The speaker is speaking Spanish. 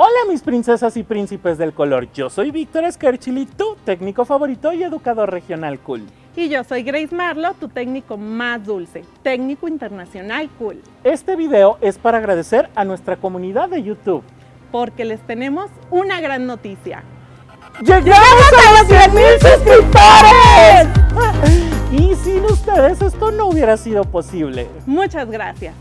Hola mis princesas y príncipes del color, yo soy Víctor Esquerchili, tu técnico favorito y educador regional cool. Y yo soy Grace Marlo, tu técnico más dulce, técnico internacional cool. Este video es para agradecer a nuestra comunidad de YouTube. Porque les tenemos una gran noticia. ¡Llegamos a los 100.000 suscriptores! Y sin ustedes esto no hubiera sido posible. Muchas gracias.